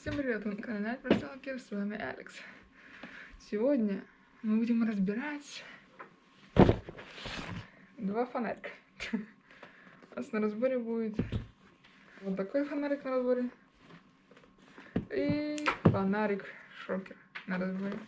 Всем привет, вы на канале Альфа с вами Алекс. Сегодня мы будем разбирать два фонарика. У нас на разборе будет вот такой фонарик на разборе и фонарик шокер на разборе.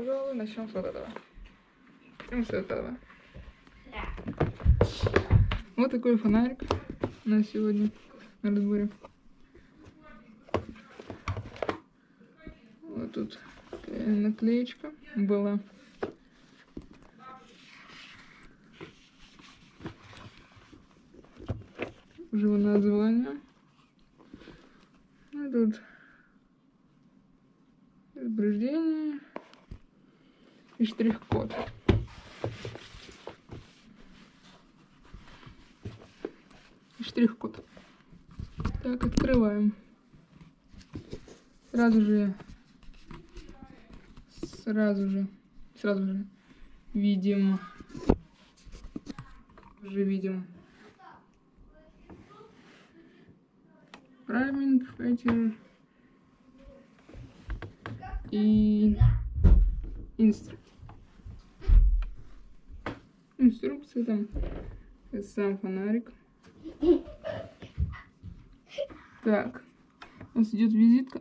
Пожалуй, начнем с вот этого. Начнем с этого. Вот такой фонарик на сегодня на разборе. Вот тут наклеечка была. Уже название. А тут предупреждение и штрих-код. И штрих-код. Так, открываем. Сразу же, сразу же, сразу же видим, уже видим Priming Fighter и инструкция. Инструкция там, сам фонарик. Так, у нас идет визитка.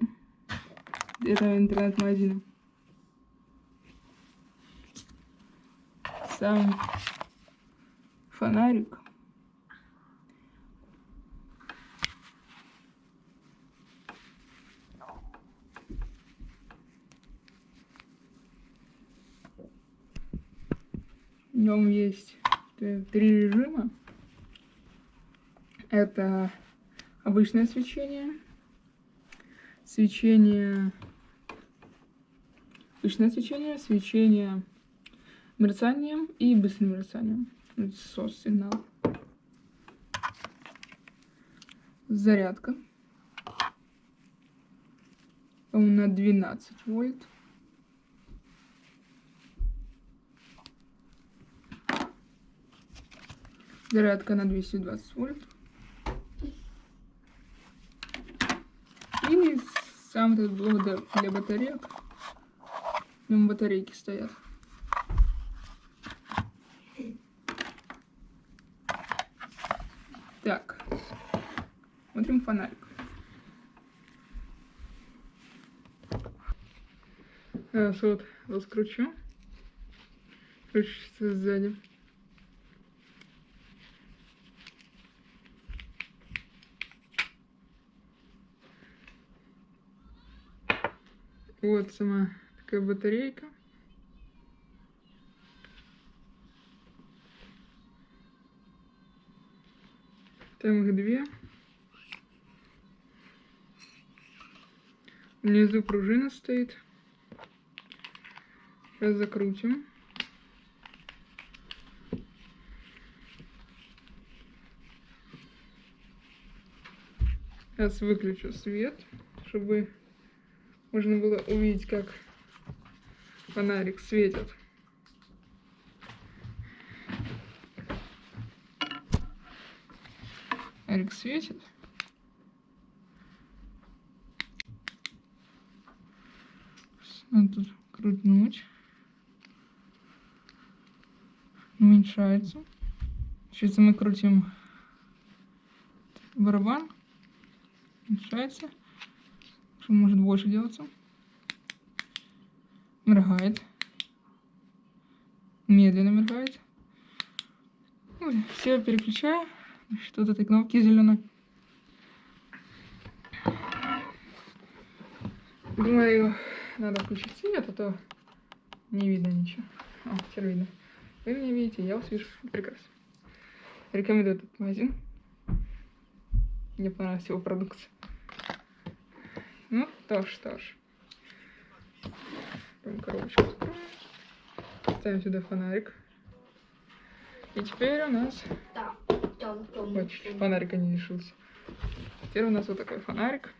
Это интернет-магазина. Сам фонарик. В нем есть три режима. Это обычное свечение, свечение, обычное свечение, свечение мерцанием и быстрым мерцанием. SOS сигнал. Зарядка. На 12 вольт. Зарядка на 220 вольт. И сам этот блок для батареек. Нем батарейки стоят. Так, смотрим фонарик. Сейчас вот раскручу. Крутится сзади. Вот сама такая батарейка. Там их две. Внизу пружина стоит. Сейчас закрутим. Сейчас выключу свет, чтобы можно было увидеть, как фонарик светит. Фонарик светит. Надо тут крутнуть. Уменьшается. Сейчас мы крутим барабан. Уменьшается что может больше делаться. Моргает. Медленно моргает. все переключаю. Что-то этой кнопки зеленой. Думаю, надо включить свет, а то не видно ничего. О, теперь видно. Вы меня видите, я вас вижу. Прекрасно. Рекомендую этот магазин. Мне понравилась его продукция. Ну, то ж. Прям коробочку откроем. Ставим сюда фонарик. И теперь у нас... Ой, чуть-чуть фонарика не лишился. Теперь у нас вот такой фонарик.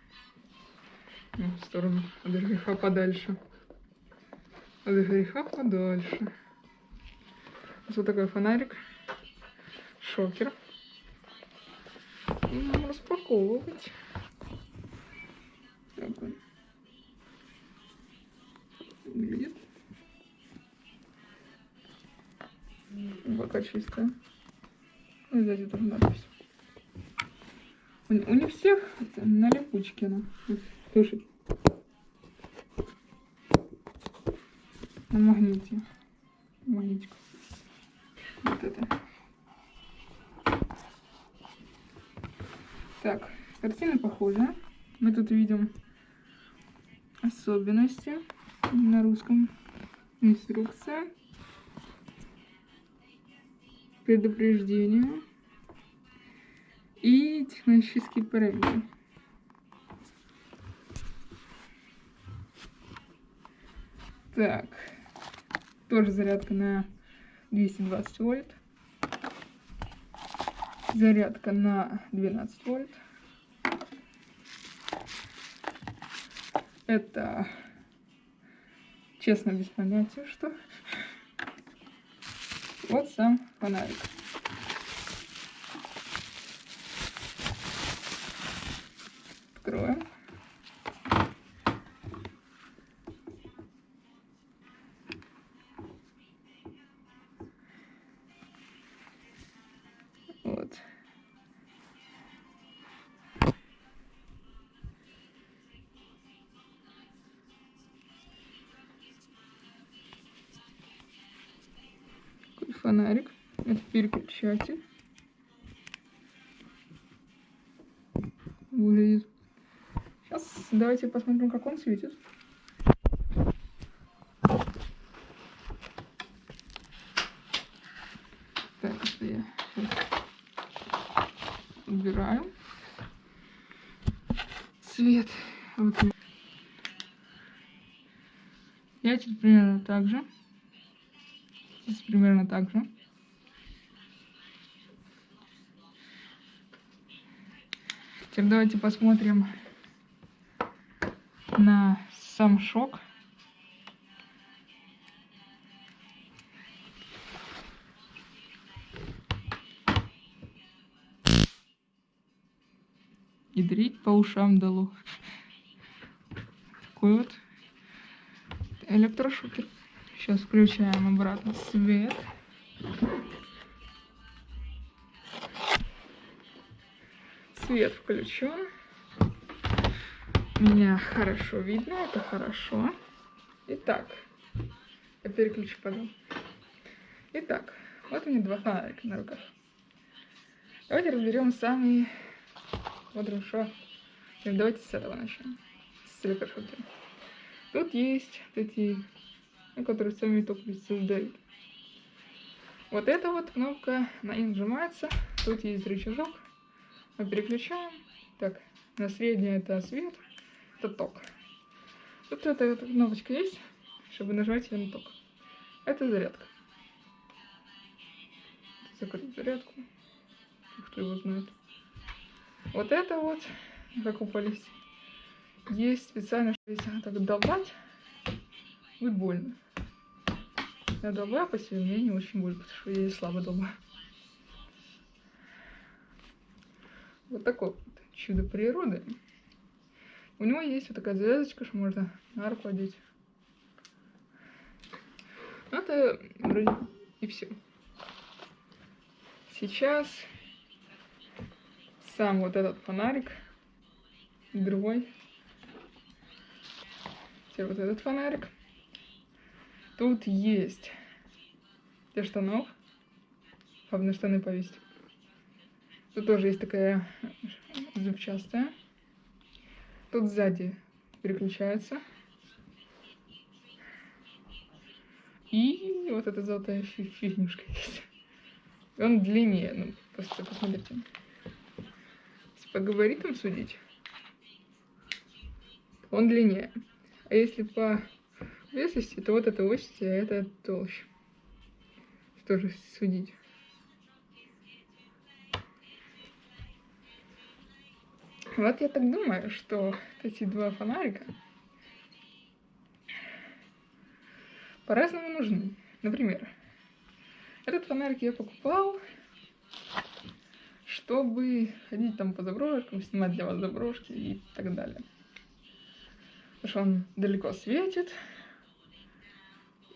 Ну, в сторону от греха подальше. От греха подальше. У нас вот такой фонарик. Шокер. Будем распаковывать. Так он выглядит. Пока чистая. Ну, сзади тоже надпись. У, у них всех на липучке она. Вот, Слушай. На магните. Магнитик. Вот это. Так, картина похожая. Мы тут видим особенности на русском. Инструкция. Предупреждение. И технические параметры. Так. Тоже зарядка на 220 вольт. Зарядка на 12 вольт. Это честно без понятия, что. Вот сам фонарик. Фонарик. Это переключатель. Выглядит. Сейчас давайте посмотрим, как он светит. Так, это я щас убираю. Свет. Вот. Я тут примерно так же. Примерно так же. Теперь давайте посмотрим на сам шок. И дрить по ушам дало. Такой вот электрошокер. Сейчас включаем обратно свет. Свет включен. Меня хорошо видно, это хорошо. Итак, я переключу потом. Итак, вот у меня два фонарика на руках. Давайте разберем самые... Вот хорошо. Давайте с этого начнем. С электрошокера. Тут есть ну, которые сами только создают. Вот эта вот кнопка, на ней нажимается. Тут есть рычажок. Мы переключаем. Так, на среднее это свет, это ток. Тут эта, эта кнопочка есть, чтобы нажать ее на ток. Это зарядка. Закрыть зарядку. Кто его знает. Вот это вот, как упались. Есть специально, если так долбать, будет больно. Я долбаю посильнее, не очень больно, потому что я слабо долбаю. Вот такое вот чудо природы. У него есть вот такая звездочка, что можно на руку одеть. Ну, это вроде и все. Сейчас сам вот этот фонарик, другой. Теперь вот этот фонарик. Тут есть для штанов, на штаны повесить. Тут тоже есть такая зубчастая. Тут сзади переключается. И вот эта золотая фи- фигнюшка есть. Он длиннее. Ну, просто посмотрите. Если по габаритам судить, он длиннее. А если по весости, то вот это ось, а это толще. Тоже судить. Вот я так думаю, что эти два фонарика по-разному нужны. Например, этот фонарик я покупал, чтобы ходить там по заброшкам, снимать для вас заброшки и так далее. Потому что он далеко светит,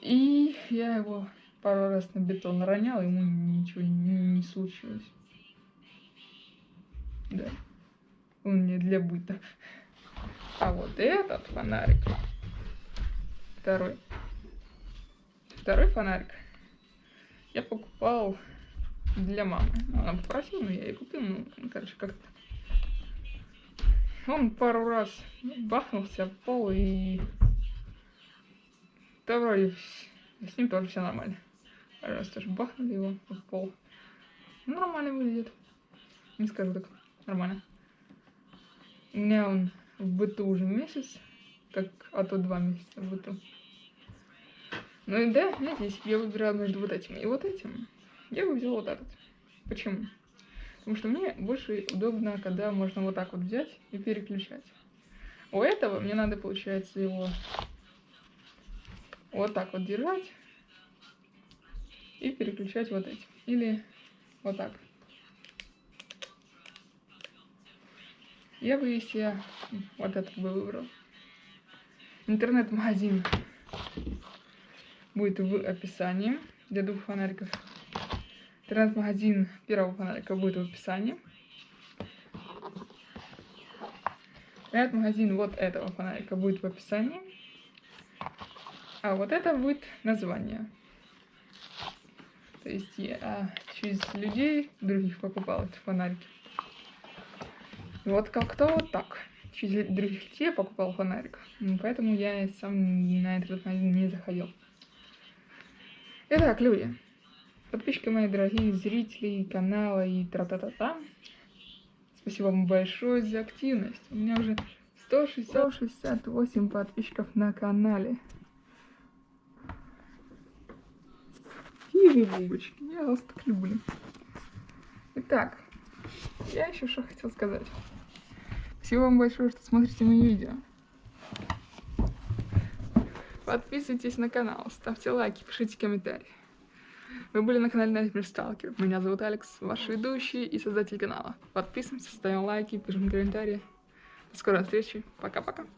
и я его пару раз на бетон ронял, ему ничего не, не случилось. Да. Он не для быта. А вот этот фонарик, второй, второй фонарик я покупал для мамы. Она попросила, но я ей купил, ну, короче, как-то. Он пару раз бахнулся в пол и... Да вроде с ним тоже все нормально. Раз тоже бахнули его в пол. Нормально выглядит. Не скажу так. Нормально. У меня он в быту уже месяц, как, а то два месяца в быту. Ну и да, знаете, если бы я выбирала между вот этим и вот этим, я бы взяла вот этот. Почему? Потому что мне больше удобно, когда можно вот так вот взять и переключать. У этого мне надо, получается, его вот так вот держать и переключать вот этим. Или вот так. Я бы, если я вот этот бы выбрал. Интернет-магазин будет в описании для двух фонариков. Интернет-магазин первого фонарика будет в описании. Интернет-магазин вот этого фонарика будет в описании. А вот это будет название. То есть я через людей других покупал эти фонарики. Вот как-то вот так. Через других людей покупал фонарик. Поэтому я сам на интернет-магазин не заходил. Итак, люди, подписчики мои дорогие зрители канала и тра-та-та-та. Спасибо вам большое за активность. У меня уже 160, 168 подписчиков на канале. Тихо, бубочки, я вас так люблю. Итак, я еще что хотел сказать. Спасибо вам большое, что смотрите мои видео. Подписывайтесь на канал, ставьте лайки, пишите комментарии. Вы были на канале Nightmare Stalker. Меня зовут Алекс, ваш ведущий и создатель канала. Подписываемся, ставим лайки, пишем комментарии. До скорой встречи. Пока-пока.